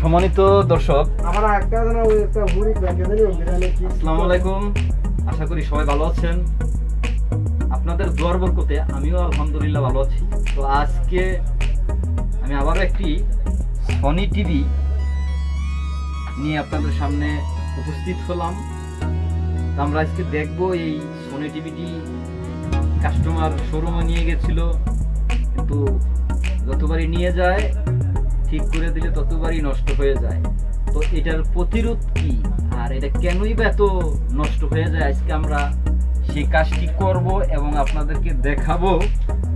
সম্মানিত দর্শক আসসালামু আলাইকুম। আশা করি সবাই ভালো আছেন। আপনাদের দোয়ার বরকতে আমিও আলহামদুলিল্লাহ ভালো আছি। তো আজকে আমি আবারও একটি সনি টিভি নিয়ে আপনাদের সামনে উপস্থিত হলাম। তো আমরা আজকে দেখব এই সনি টিভিটি কাস্টমার শোরুমে নিয়ে গেছিল। কিন্তু যতবারই নিয়ে যায়, ঠিক করে দিলে ততবারই নষ্ট হয়ে যায়। তো এটার প্রতিরোধ কি? আর এটা কেনই বা এত নষ্ট হয়ে যায়? আজকে আমরা সেই কাজটি করব এবং আপনাদেরকে দেখাবো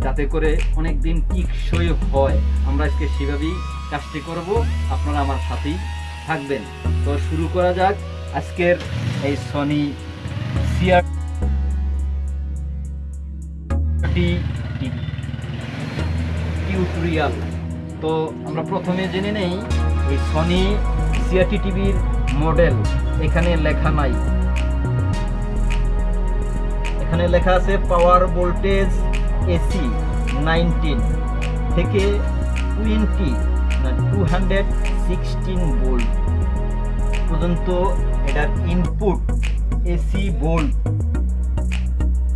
যাতে করে অনেক দিন টিকসই হয়। আমরা আজকে সেভাবেই কাজটি করব। আপনারা আমার সাথেই থাকবেন। তো শুরু করা যাক আজকের এই সনি সিআর টিভি টিউটোরিয়াল তো আমরা প্রথমে জেনে নেই এই সনি সিআরটি টিভির মডেল এখানে লেখা নাই। এখানে লেখা আছে পাওয়ার ভোল্টেজ এসি নাইনটিন থেকে টোয়েন্টি না টু হান্ড্রেড সিক্সটিন ভোল্ট পর্যন্ত এটার ইনপুট এসি ভোল্ট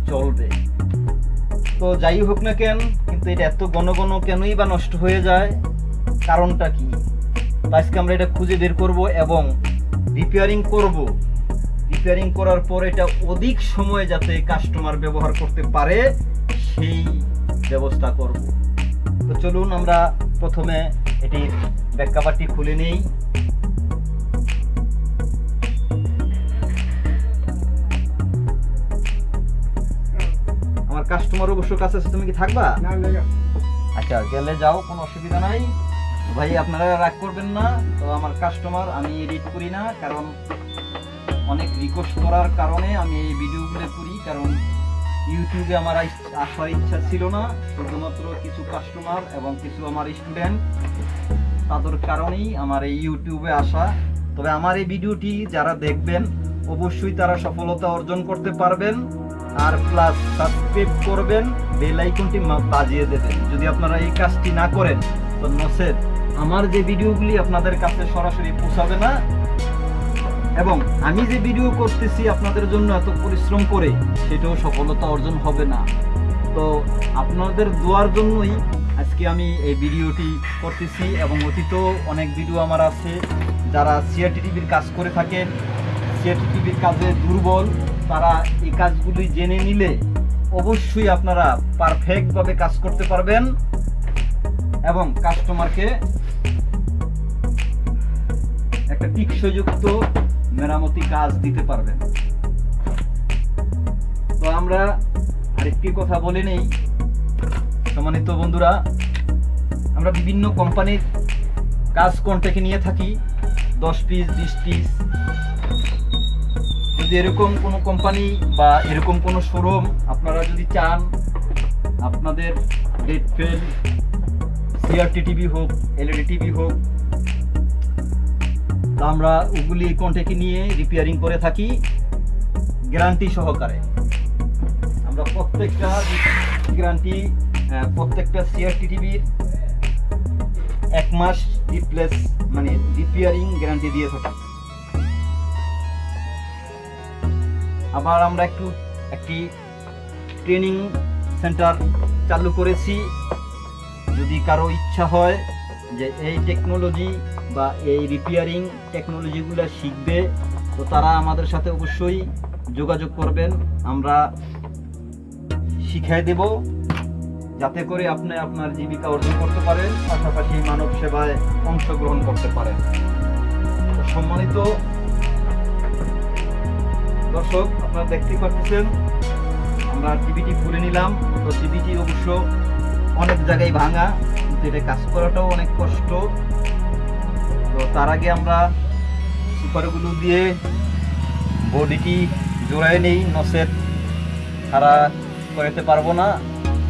চলবে। তো যাই হোক না কেন কিন্তু এটা এত ঘন ঘন কেনই বা নষ্ট হয়ে যায়? কারণটা কি? আজকে আমরা এটা খুঁজে বের করব এবং রিপেয়ারিং করব। রিপেয়ারিং করার পর এটা অধিক সময় যাতে কাস্টমার ব্যবহার করতে পারে, সেই ব্যবস্থা করব। তো চলুন আমরা প্রথমে এটির ব্যাক খুলে নেই। কাস্টমার অবশ্য কাছে আছে তুমি কি থাকবা? আচ্ছা গেলে যাও কোনো অসুবিধা নাই। ভাই আপনারা রাগ করবেন না তো আমার কাস্টমার আমি এডিট করি না কারণ অনেক রিকোয়েস্ট করার কারণে আমি এই ভিডিওগুলো করি কারণ ইউটিউবে আমার আসার ইচ্ছা ছিল না শুধুমাত্র কিছু কাস্টমার এবং কিছু আমার স্টুডেন্ট তাদের কারণেই আমার এই ইউটিউবে আসা। তবে আমার এই ভিডিওটি যারা দেখবেন অবশ্যই তারা সফলতা অর্জন করতে পারবেন। আর প্লাস সাবস্ক্রাইব করবেন বেল আইকনটি বাজিয়ে দেবেন। যদি আপনারা এই কাজটি না করেন, তো নসেদ আমার যে ভিডিওগুলি আপনাদের কাছে সরাসরি পৌঁছাবে না, এবং আমি যে ভিডিও করতেছি আপনাদের জন্য এত পরিশ্রম করে, সেটাও সফলতা অর্জন হবে না। তো আপনাদের দোয়ার জন্যই আজকে আমি এই ভিডিওটি করতেছি, এবং অতীত অনেক ভিডিও আমার আছে, যারা সিআরটি টিভির কাজ করে থাকেন টিভির কাজে দুর্বল, তারা এই কাজগুলি জেনে নিলে অবশ্যই আপনারা পারফেক্টভাবে কাজ করতে পারবেন এবং কাস্টমারকে একটা টিকসযুক্ত মেরামতি কাজ দিতে পারবেন। তো আমরা আরেকটি কথা বলে নেই। সম্মানিত বন্ধুরা, আমরা বিভিন্ন কোম্পানির কাজ কন্ট্যাক্টে নিয়ে থাকি। দশ পিস বিশ পিস যদি এরকম কোনো কোম্পানি বা এরকম কোনো শোরুম আপনারা যদি চান, আপনাদের ডেট ফেল সিআরটি টিভি হোক এলইডি টিভি হোক, তা আমরা ওগুলি কন্ট্যাক্টে নিয়ে রিপেয়ারিং করে থাকি গ্যারান্টি সহকারে। আমরা প্রত্যেকটা গ্যারান্টি প্রত্যেকটা সিআরটি টিভির এক মাস রিপ্লেস মানে রিপেয়ারিং গ্যারান্টি দিয়ে থাকি। আবার আমরা একটু একটি ট্রেনিং সেন্টার চালু করেছি। যদি কারও ইচ্ছা হয় যে এই টেকনোলজি বা এই রিপেয়ারিং টেকনোলজিগুলো শিখবে, তো তারা আমাদের সাথে অবশ্যই যোগাযোগ করবেন। আমরা শিখাই দেব, যাতে করে আপনি আপনার জীবিকা অর্জন করতে পারেন, পাশাপাশি মানব সেবায় অংশগ্রহণ করতে পারেন। সম্মানিত দর্শক, আপনারা দেখতেই পাচ্ছেন, আমরা টিভিটি খুলে নিলাম। তো টিভিটি অবশ্য অনেক জায়গায় ভাঙা এটা কাজ করাটাও অনেক কষ্ট। তো তার আগে আমরা সুপারগুলো দিয়ে বডিটি জোড়ায় নেই, নসের খাড়া করাতে পারব না।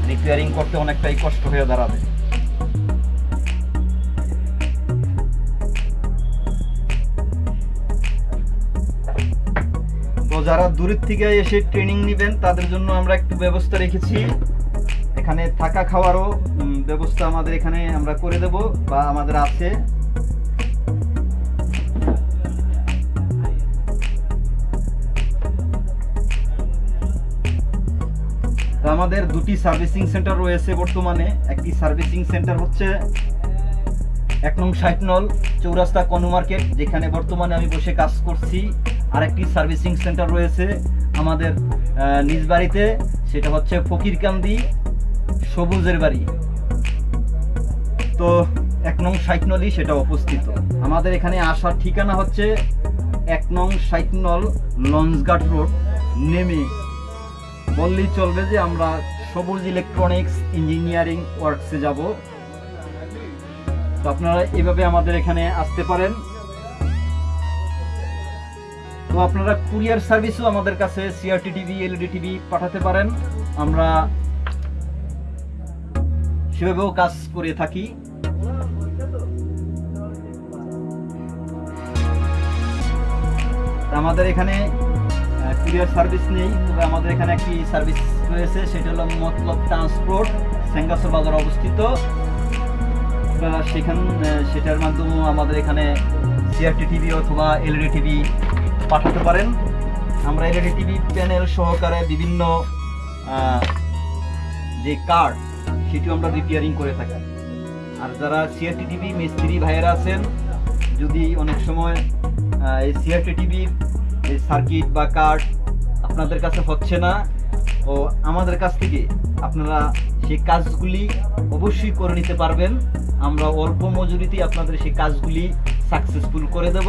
রিপেয়ারিং করতে অনেকটাই কষ্ট হয়ে দাঁড়াবে। যারা দূরের থেকে এসে ট্রেনিং নেবেন, তাদের জন্য আমরা একটু ব্যবস্থা রেখেছি। এখানে থাকা খাওয়ারও ব্যবস্থা আমাদের এখানে আমরা করে দেব বা আমাদের আছে। আমাদের দুটি সার্ভিসিং সেন্টার রয়েছে বর্তমানে। একটি সার্ভিসিং সেন্টার হচ্ছে এক নং ষাট নল চৌরাস্তা কনু মার্কেট, যেখানে বর্তমানে আমি বসে কাজ করছি। আর একটি সার্ভিসিং সেন্টার রয়েছে আমাদের নিজ বাড়িতে। সেটা হচ্ছে ফকিরকান্দি সবুজের বাড়ি। তো এক নং ষাট নলই সেটা অবস্থিত। আমাদের এখানে আসার ঠিকানা হচ্ছে এক নং ষাট নল লঞ্চঘাট রোড, নেমে বললেই চলবে যে আমরা সবুজ ইলেকট্রনিক্স ইঞ্জিনিয়ারিং ওয়ার্কসে যাব। তো আপনারা এভাবে আমাদের এখানে আসতে পারেন। তো আপনারা কুরিয়ার সার্ভিসও আমাদের কাছে সিআরটি টিভি এলইডি টিভি পাঠাতে পারেন। আমরা সেভাবেও কাজ করে থাকি। আমাদের এখানে কুরিয়ার সার্ভিস নেই, তবে আমাদের এখানে একটি সার্ভিস রয়েছে, সেটা হলো মতলব ট্রান্সপোর্ট, সেঙ্গাসর বাজার অবস্থিত। সেখান সেটার মাধ্যমেও আমাদের এখানে সিআরটি টিভি অথবা এলইডি টিভি পাঠাতে পারেন। আমরা এলইডি টিভি প্যানেল সহকারে বিভিন্ন যে কার্ড, সেটিও আমরা রিপেয়ারিং করে থাকি। আর যারা সিআরটি টিভি মিস্ত্রি ভাইয়েরা আছেন, যদি অনেক সময় এই সিআরটি টিভির এই সার্কিট বা কার্ড আপনাদের কাছে হচ্ছে না, ও আমাদের কাছ থেকে আপনারা সেই কাজগুলি অবশ্যই করে নিতে পারবেন। আমরা অল্প মজুরিতে আপনাদের সেই কাজগুলি সাকসেসফুল করে দেব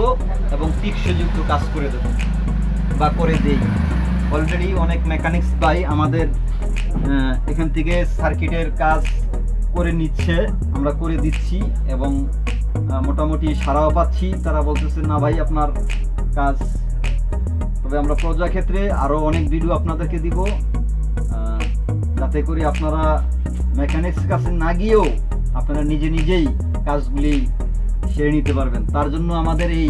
এবং টিকসযুক্ত কাজ করে দেব। বা করে দেই। অলরেডি অনেক মেকানিক্স ভাই আমাদের এখান থেকে সার্কিটের কাজ করে নিচ্ছে, আমরা করে দিচ্ছি এবং মোটামুটি সারাও পাচ্ছি। তারা বলতেছে, না ভাই, আপনার কাজ তবে আমরা প্রজা ক্ষেত্রে আরও অনেক ভিডিও আপনাদেরকে দিব। যাতে করে আপনারা মেকানিক্স কাছে না গিয়েও আপনারা নিজে নিজেই কাজগুলি সেরে নিতে পারবেন। তার জন্য আমাদের এই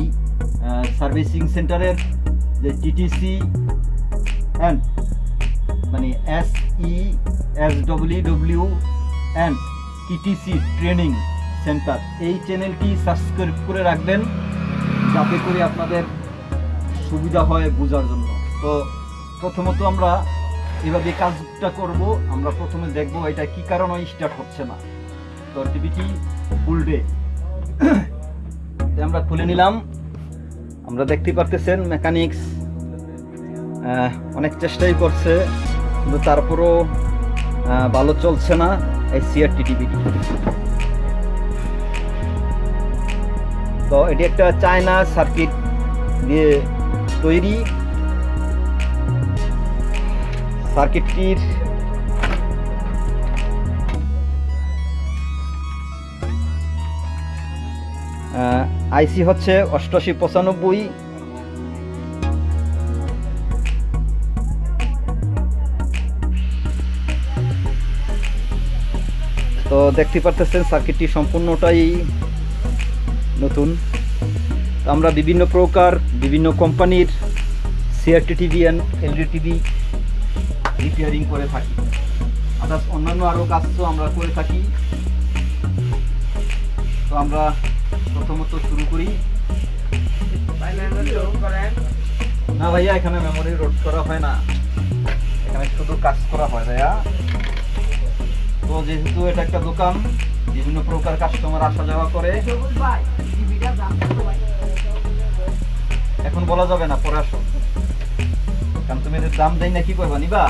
সার্ভিসিং সেন্টারের যে টিটিসি অ্যান্ড মানে S E S W W and TTC training centre এই চ্যানেলটি সাবস্ক্রাইব করে রাখবেন, যাতে করে আপনাদের সুবিধা হয় বোঝার জন্য। তো প্রথমত আমরা এভাবে কাজটা করব, আমরা প্রথমে দেখব এটা কি কারণে স্টার্ট হচ্ছে না। তো টিভিটি ফুল ডে আমরা খুলে নিলাম। আমরা দেখতে পারতেছেন মেকানিক্স অনেক চেষ্টাই করছে, কিন্তু তারপরও ভালো চলছে না এই সিআরটি টিভিটি তো এটি একটা চায়না সার্কিট দিয়ে তৈরি। সার্কিটটির আইসি হচ্ছে অষ্টআশি পঁচানব্বই। তো দেখতে পারতেছেন, সার্কিটটি সম্পূর্ণটাই নতুন। আমরা বিভিন্ন প্রকার, বিভিন্ন কোম্পানির CRT TV and LED TV repairing করে থাকি। আদার্স অন্যান্য আরও কাজ তো আমরা করে থাকি। তো আমরা প্রথমত শুরু করি। না ভাইয়া, এখানে মেমোরি রোড করা হয় না। এখানে শুধু কাজ করা হয় ভাইয়া। তো যেহেতু এটা একটা দোকান, বিভিন্ন প্রকার কাস্টমার আসা যাওয়া করে। এখন বলা যাবে না, পরে আসো। কারণ তুমি এদের দাম দেই না, কি করবা, নিবা?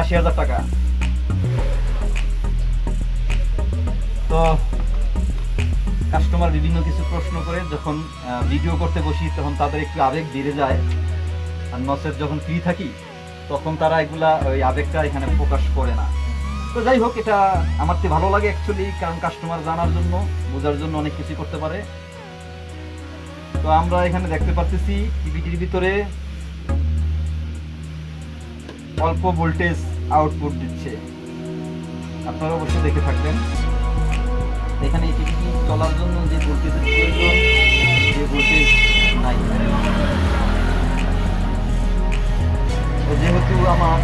আশি হাজার টাকা। তো কাস্টমার বিভিন্ন কিছু প্রশ্ন করে যখন ভিডিও করতে বসি, তখন তাদের একটু আবেগ বেড়ে যায়। আর নসের যখন ফ্রি থাকি, তখন তারা এগুলা, ওই আবেগটা এখানে প্রকাশ করে না। তো যাই হোক, এটা আমার তো ভালো লাগে অ্যাকচুয়ালি কারণ কাস্টমার জানার জন্য, বোঝার জন্য অনেক কিছু করতে পারে। তো আমরা এখানে দেখতে পাচ্ছি টিভিটির ভিতরে অল্প ভোল্টেজ আউটপুট দিচ্ছে। আপনারা অবশ্যই দেখে থাকবেন। এখানে এই টিভিটি চলার জন্য যে ভোল্টেজের প্রয়োজন যে নাই। তো যেহেতু আমার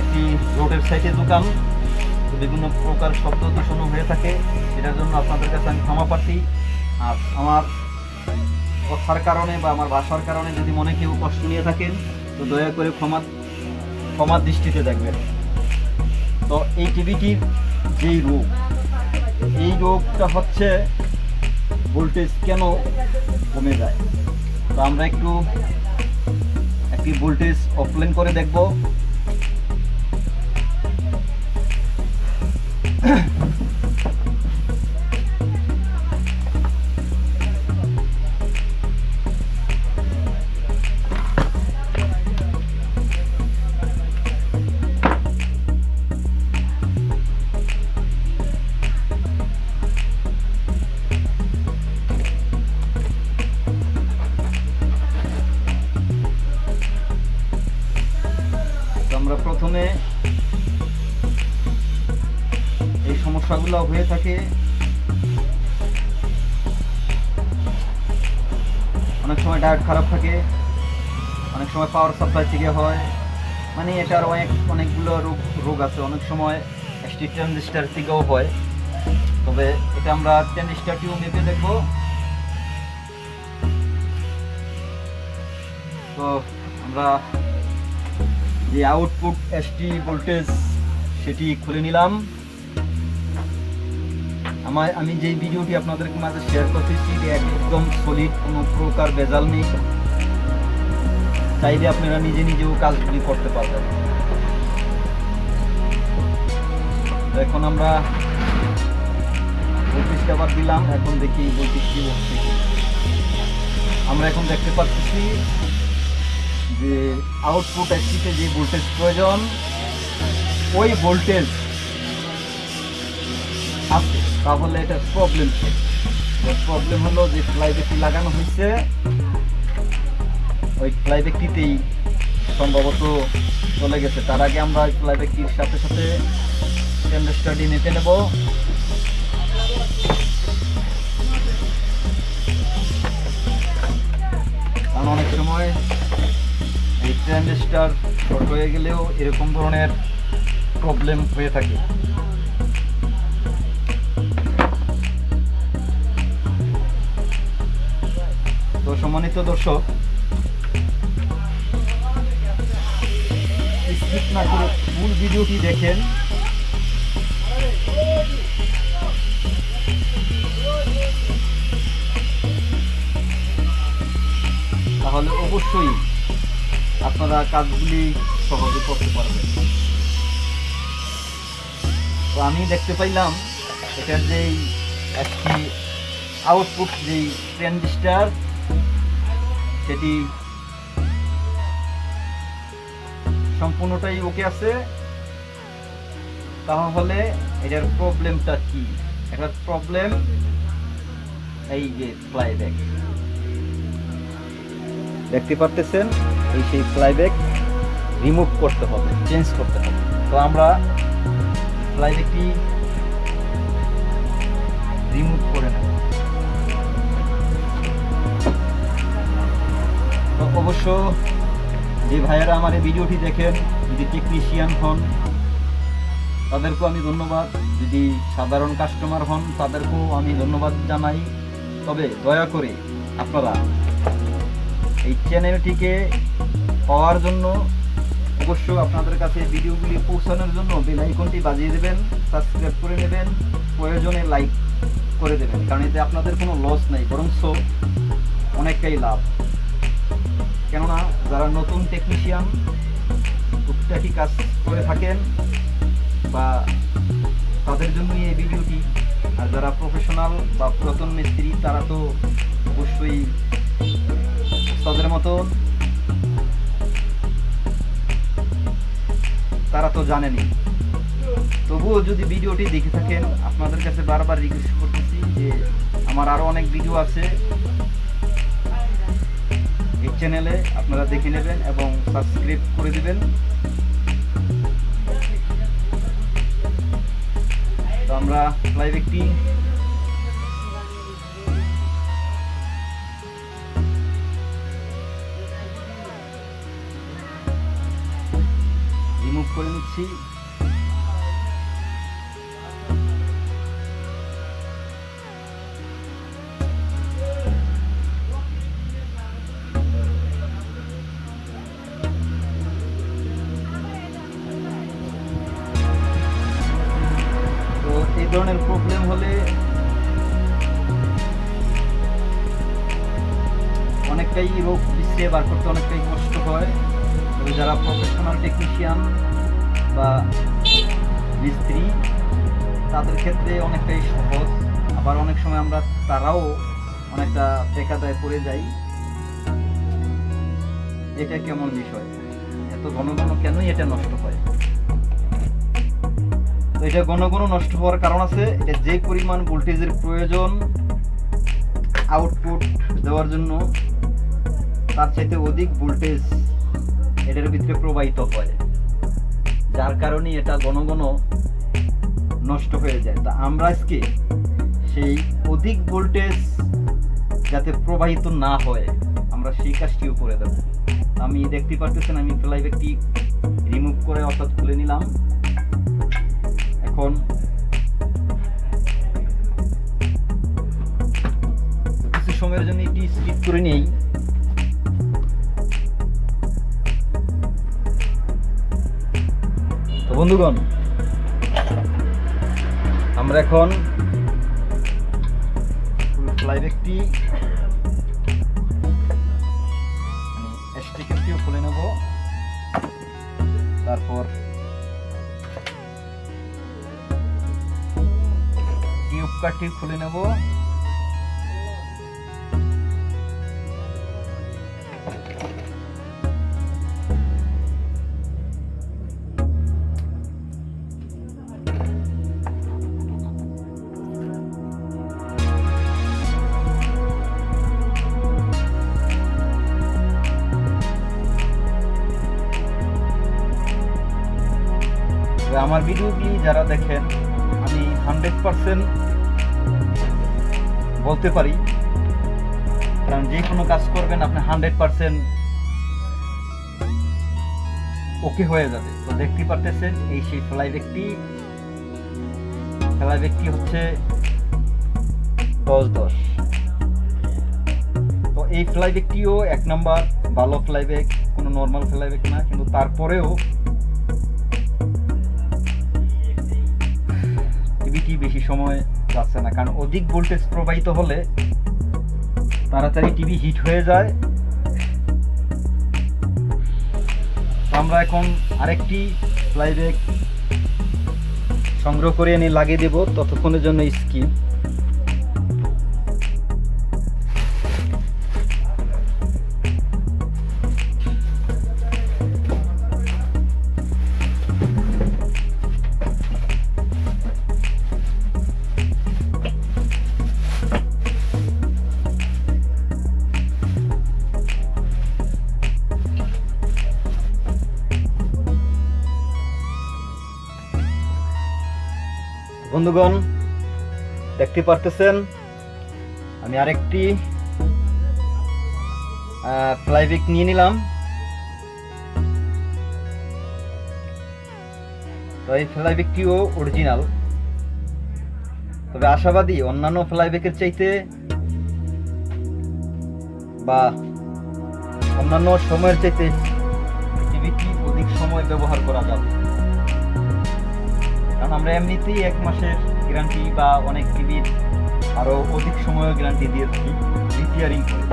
একটি রোডের সাইডে দোকান বিভিন্ন প্রকার শব্দ দূষণও হয়ে থাকে সেটার জন্য আপনাদের কাছে আমি ক্ষমা প্রার্থী। আর আমার কথার কারণে বা আমার ভাষার কারণে যদি মনে কেউ কষ্ট নিয়ে থাকেন, তো দয়া করে ক্ষমা, ক্ষমার দৃষ্টিতে দেখবেন। তো এই টিভিটির যেই রোগ এই রোগটা হচ্ছে ভোল্টেজ কেন কমে যায়? তো আমরা একটু একটি ভোল্টেজ অফলাইন করে দেখব। সমস্যাগুলো হয়ে থাকে। অনেক সময় ডায়েট খারাপ থাকে, অনেক সময় পাওয়ার সাপ্লাই থেকে হয়। মানে এটার অনেক, অনেকগুলো রোগ রোগ আছে। অনেক সময় স্টিক ট্রানজিস্টার থেকেও হয়। তবে এটা আমরা ট্রানজিস্টারটিও মেপে দেখব। তো আমরা যে আউটপুট এসটি ভোল্টেজ সেটি খুলে নিলাম। আমার, আমি যেই ভিডিওটি আপনাদের মাঝে শেয়ার করতেছি, এটি একদম সলিড কোনো প্রকার ভেজাল নেই। চাইলে আপনারা নিজে নিজেও কাজগুলি করতে পারবেন। এখন আমরা ভোল্টেজটা আবার দিলাম, এখন দেখি কি হচ্ছে। আমরা এখন দেখতে পাচ্ছি যে আউটপুট এসটিতে যে ভোল্টেজ প্রয়োজন, ওই ভোল্টেজ তাহলে এটা প্রবলেম প্রবলেম হলো যে ফ্লাইব্যাকটি লাগানো হয়েছে। ওই ফ্লাইব্যাকটিতেই সম্ভবত চলে গেছে। তার আগে আমরা ওই ফ্লাইব্যাকটির সাথে সাথে স্ট্যান্ডার্ডটি নিতে নেব। কারণ অনেক সময় এই ট্রানজিস্টার শর্ট হয়ে গেলেও এরকম ধরনের প্রবলেম হয়ে থাকে। সম্মানিত দর্শক ফুল ভিডিওটি দেখেন। তাহলে অবশ্যই আপনারা কাজগুলি সহজে করতে পারবেন। তো আমি দেখতে পাইলাম, এটার যেই একটি আউটপুট যেই ট্রানজিস্টার সেটি সম্পূর্ণটাই ওকে আছে। তাহলে এটার প্রবলেমটা কি? এটার প্রবলেম এই যে ফ্লাইব্যাক। দেখতে পারতেছেন? এই সেই ফ্লাইব্যাক রিমুভ করতে হবে, চেঞ্জ করতে হবে। তো আমরা ফ্লাইব্যাকটি অবশ্য যে ভাইয়েরা আমার এই ভিডিওটি দেখেন, যদি টেকনিশিয়ান হন, তাদেরকেও আমি ধন্যবাদ। যদি সাধারণ কাস্টমার হন, তাদেরকেও আমি ধন্যবাদ জানাই। তবে দয়া করে আপনারা এই চ্যানেলটিকে পাওয়ার জন্য অবশ্য আপনাদের কাছে ভিডিওগুলি পৌঁছানোর জন্য বেল আইকনটি বাজিয়ে দেবেন সাবস্ক্রাইব করে নেবেন, প্রয়োজনে লাইক করে দেবেন। কারণ এতে আপনাদের কোনো লস নেই, বরঞ্চ অনেকটাই লাভ। কেননা যারা নতুন টেকনিশিয়ান টুকটাকি কাজ করে থাকেন বা তাদের জন্যই এই ভিডিওটি। আর যারা প্রফেশনাল বা পুরাতন মিস্ত্রি, তারা তো অবশ্যই তাদের মতো তারা তো জানেনি। তবুও যদি ভিডিওটি দেখে থাকেন, আপনাদের কাছে বারবার রিকোয়েস্ট করতেছি যে আমার আরও অনেক ভিডিও আছে। চ্যানেলে আপনারা দেখে নেবেন এবং সাবস্ক্রাইব করে দিবেন। তো আমরা লাইভ একটি রিমুভ করে নিচ্ছি। ধরনের প্রবলেম হলে অনেকটাই রোগ বিশ্রে বার করতে অনেকটাই কষ্ট হয়। তবে যারা প্রফেশনাল টেকনিশিয়ান বা মিস্ত্রি, তাদের ক্ষেত্রে অনেকটাই সহজ। আবার অনেক সময় আমরা তারাও অনেকটা বেকাদায় পড়ে যাই। এটা কেমন বিষয়? এত ঘন ঘন কেনই এটা নষ্ট হয়? তো এটা ঘন ঘন নষ্ট হওয়ার কারণ আছে। এটা যে পরিমাণ ভোল্টেজের প্রয়োজন আউটপুট দেওয়ার জন্য, তার চাইতে অধিক ভোল্টেজ এটার ভিতরে প্রবাহিত হয়। যার কারণে এটা ঘন ঘন নষ্ট হয়ে যায়। তা আমরা আজকে সেই অধিক ভোল্টেজ যাতে প্রবাহিত না হয়, আমরা সেই কাজটিও করে দেব। আমি দেখতে পারতেছেন, আমি ফ্লাই ব্যাগটি রিমুভ করে অর্থাৎ খুলে নিলাম। এখন। কিছু সময়ের জন্য এটি স্কিপ করে নেই। তো বন্ধুগণ, আমরা এখন ফ্লাইব্যাগটি মানে স্টিকারটিও খুলে নেব। তারপর কাঠটি খুলে নেব। আমার ভিডিওগুলি যারা দেখেন আমি হান্ড্রেড পারসেন্ট বলতে পারি। কারণ যে কোনো কাজ করবেন, আপনি হান্ড্রেড পারসেন্ট ওকে হয়ে যাবে। তো দেখতে পারতেছেন, এই সেই ফ্লাই ব্যাগটি। ফ্লাই ব্যাগটি হচ্ছে দশ দশ। তো এই ফ্লাই ব্যাগটিও এক নাম্বার ভালো ফ্লাই ব্যাগ, কোনো নর্মাল ফ্লাই ব্যাগ না, কিন্তু তারপরেও সময় যাচ্ছে না। কারণ অধিক ভোল্টেজ প্রবাহিত হলে তাড়াতাড়ি টিভি হিট হয়ে যায়। আমরা এখন আরেকটি ফ্লাইব্যাগ সংগ্রহ করে এনে লাগিয়ে দেব। ততক্ষণের জন্য স্কিম বন্ধুগণ, দেখতে পারতেছেন, আমি আরেকটি ফ্লাইব্যাগ নিয়ে নিলাম। তো এই ফ্লাইব্যাগটিও অরিজিনাল তবে আশাবাদী, অন্যান্য ফ্লাইব্যাগের চাইতে বা অন্যান্য সময়ের চাইতে টিভিটি অধিক সময় ব্যবহার করা যাবে। আমরা এমনিতেই এক মাসের গ্যারান্টি বা অনেক টিভির আরও অধিক সময় গ্যারান্টি দিয়ে থাকি রিপেয়ারিং করে।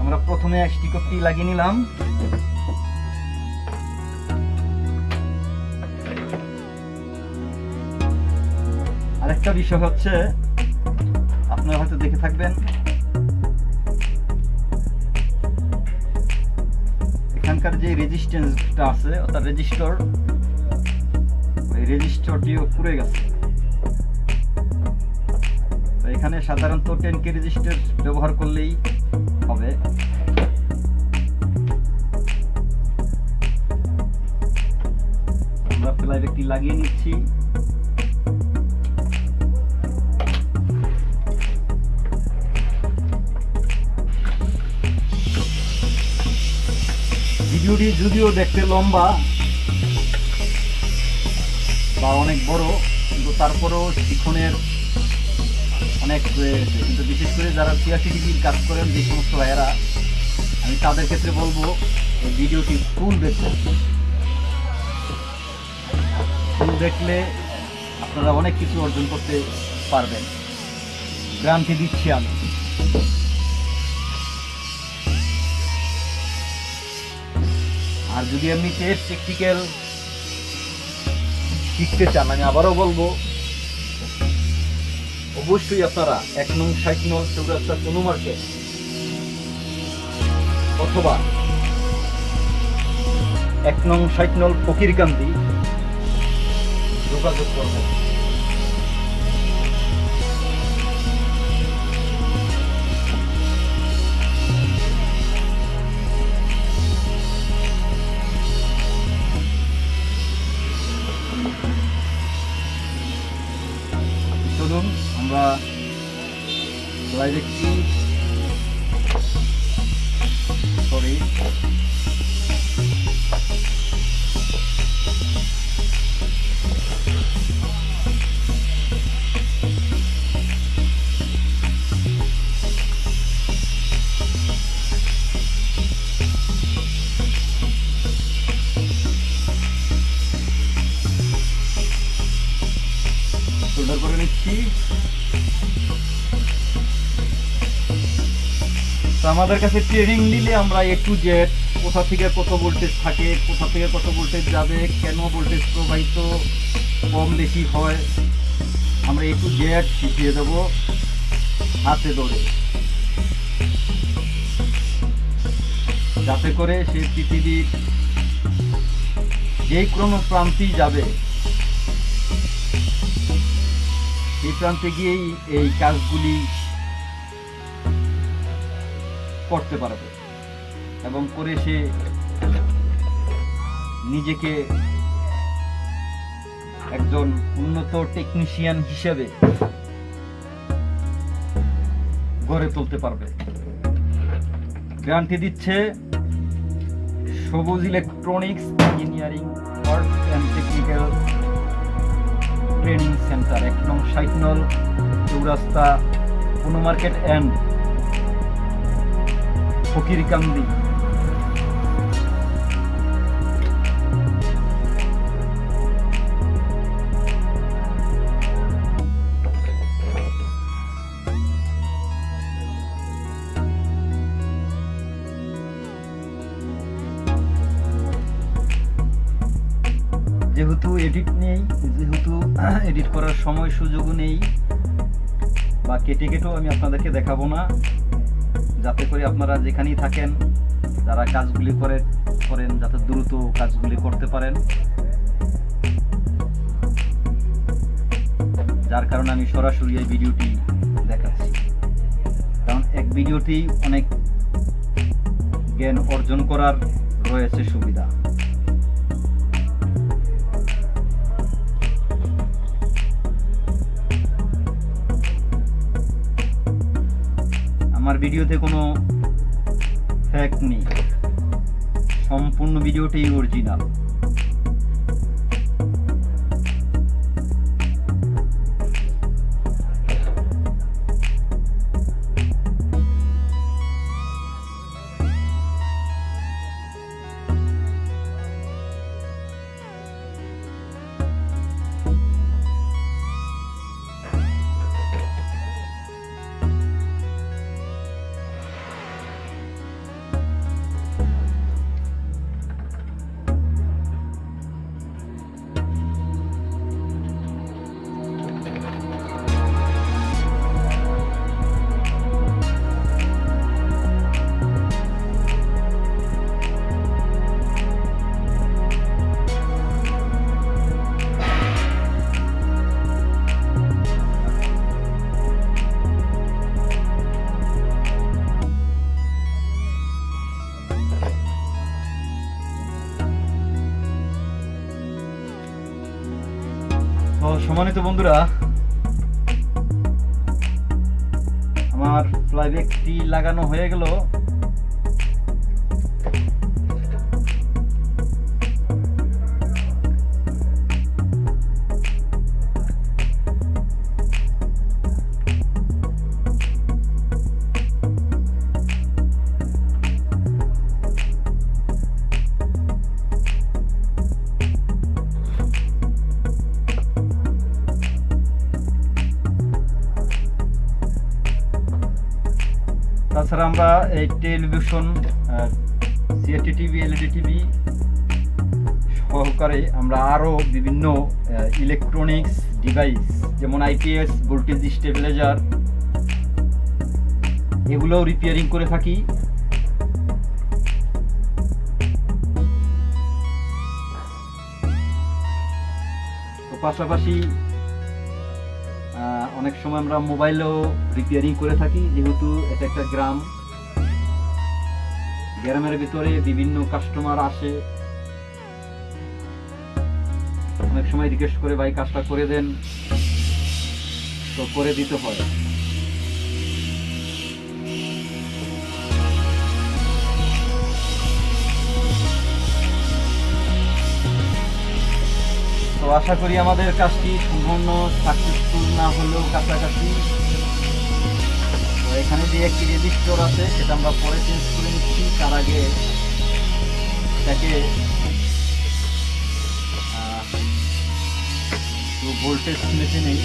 আমরা প্রথমে স্টিকরটি লাগিয়ে নিলাম। আরেকটা বিষয় হচ্ছে, আপনারা হয়তো দেখে থাকবেন এখানকার যে রেজিস্ট্যান্সটা আছে, অর্থাৎ রেজিস্টর ওই রেজিস্টরটিও পুড়ে গেছে। তো এখানে সাধারণত টেন কে রেজিস্টার ব্যবহার করলেই হবে। আমরা প্লাই একটি লাগিয়ে নিচ্ছি। ভিডিওটি যদিও দেখতে লম্বা বা অনেক বড়, কিন্তু তারপরেও শিখনের অনেক রয়েছে কিন্তু বিশেষ করে যারা ডিগ্রির কাজ করেন, যে সমস্ত ভাইয়েরা, আমি তাদের ক্ষেত্রে বলব, এই ভিডিওটি ফুল দেখবেন ফুল দেখলে আপনারা অনেক কিছু অর্জন করতে পারবেন। গ্রান্টি দিচ্ছি আমি। আর যদি আপনি টেস্ট টেকনিক্যাল শিখতে চান, আমি আবারও বলব, অবশ্যই আপনারা এক নং ষাট নং চৌরাস্তা কোনো মার্কেট অথবা এক নং ষাট নল ফকিরকান্দি যোগাযোগ করবেন। আমাদের কাছে ট্রেনিং নিলে আমরা এ টু জেড কোথা থেকে কত ভোল্টেজ থাকে, কোথা থেকে কত ভোল্টেজ যাবে, কেন ভোল্টেজ প্রবাহিত কম বেশি হয়, আমরা এ টু জেড শিখিয়ে দেব হাতে ধরে। যাতে করে সে পৃথিবীর যেই কোনো প্রান্তেই যাবে, এই প্রান্তে গিয়েই এই কাজগুলি করতে পারবে। এবং করে সে নিজেকে একজন উন্নত টেকনিশিয়ান হিসেবে গড়ে তুলতে পারবে। গ্যারান্টি দিচ্ছে Sabuj electronics engineering art and technical training centre এক নং ষাট নল চৌরাস্তা কোনো মার্কেট অ্যান্ড ফকিরকান্দি যেহেতু এডিট নেই, যেহেতু এডিট করার সময় সুযোগও নেই, বা কেটে কেটেও আমি আপনাদেরকে দেখাবো না। যাতে করে আপনারা যেখানেই থাকেন, যারা কাজগুলি করে করেন, যাতে দ্রুত কাজগুলি করতে পারেন। যার কারণে আমি সরাসরি এই ভিডিওটি দেখাচ্ছি। কারণ এক ভিডিওটি অনেক জ্ঞান অর্জন করার রয়েছে সুবিধা। আমার ভিডিওতে কোনো ফ্যাক্ট নেই। সম্পূর্ণ ভিডিওটাই অরিজিনাল সম্মানিত বন্ধুরা আমার ফ্লাইব্যাগটি লাগানো হয়ে গেল। তাছাড়া আমরা এই television CAT TV LED TV সহকারে আমরা আরও বিভিন্ন ইলেকট্রনিক্স ডিভাইস যেমন আইপিএস ভোল্টেজ স্টেবিলাইজার এগুলোও রিপেয়ারিং করে থাকি। পাশাপাশি অনেক সময় আমরা মোবাইলও রিপেয়ারিং করে থাকি, যেহেতু এটা একটা গ্রাম। গ্রামের ভিতরে বিভিন্ন কাস্টমার আসে। অনেক সময় রিকোয়েস্ট করে ভাই কাজটা করে দেন। তো করে দিতে হয়। তো আশা করি আমাদের কাজটি সম্পূর্ণ সাকসেসফুল না হলেও কাছাকাছি। তো এখানে যে একটি রেজিস্টর আছে, সেটা আমরা পরে চেঞ্জ করে নিচ্ছি। তার আগে এটাকে ভোল্টেজ মেশিনেই